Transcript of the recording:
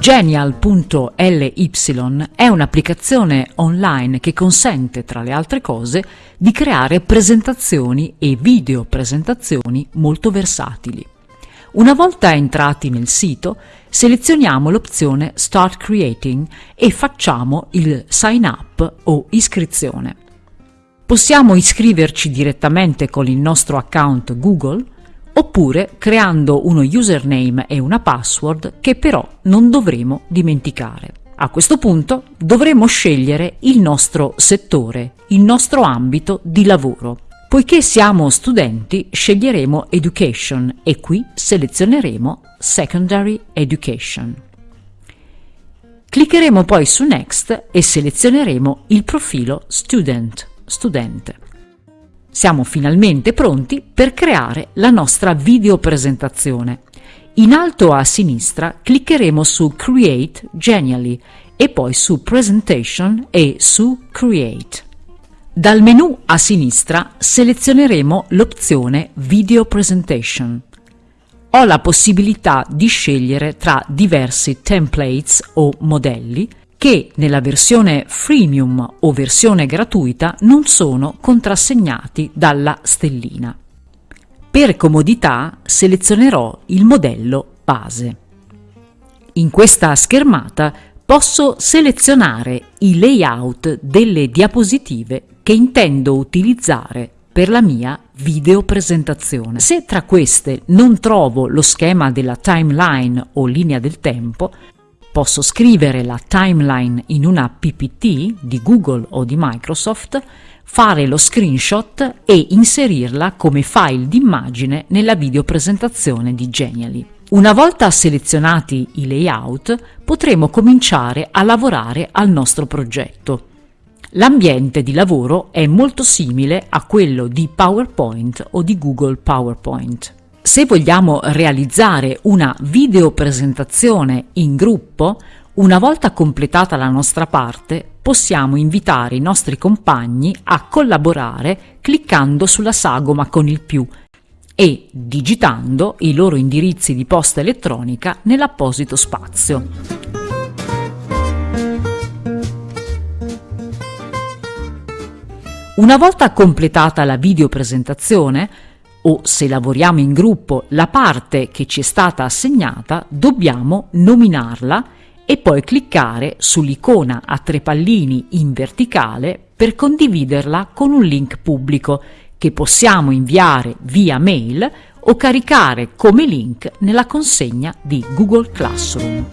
Genial.ly è un'applicazione online che consente, tra le altre cose, di creare presentazioni e video presentazioni molto versatili. Una volta entrati nel sito, selezioniamo l'opzione Start Creating e facciamo il Sign Up o iscrizione. Possiamo iscriverci direttamente con il nostro account Google oppure creando uno username e una password che però non dovremo dimenticare. A questo punto dovremo scegliere il nostro settore, il nostro ambito di lavoro. Poiché siamo studenti, sceglieremo Education e qui selezioneremo Secondary Education. Cliccheremo poi su Next e selezioneremo il profilo Student, studente. Siamo finalmente pronti per creare la nostra videopresentazione. In alto a sinistra cliccheremo su Create Genially e poi su Presentation e su Create. Dal menu a sinistra selezioneremo l'opzione Video Presentation. Ho la possibilità di scegliere tra diversi templates o modelli che nella versione freemium o versione gratuita non sono contrassegnati dalla stellina. Per comodità selezionerò il modello base. In questa schermata posso selezionare i layout delle diapositive che intendo utilizzare per la mia videopresentazione. Se tra queste non trovo lo schema della timeline o linea del tempo, Posso scrivere la timeline in una PPT di Google o di Microsoft, fare lo screenshot e inserirla come file d'immagine nella videopresentazione di Genially. Una volta selezionati i layout, potremo cominciare a lavorare al nostro progetto. L'ambiente di lavoro è molto simile a quello di PowerPoint o di Google PowerPoint. Se vogliamo realizzare una videopresentazione in gruppo, una volta completata la nostra parte, possiamo invitare i nostri compagni a collaborare cliccando sulla sagoma con il più e digitando i loro indirizzi di posta elettronica nell'apposito spazio. Una volta completata la videopresentazione, o se lavoriamo in gruppo la parte che ci è stata assegnata, dobbiamo nominarla e poi cliccare sull'icona a tre pallini in verticale per condividerla con un link pubblico che possiamo inviare via mail o caricare come link nella consegna di Google Classroom.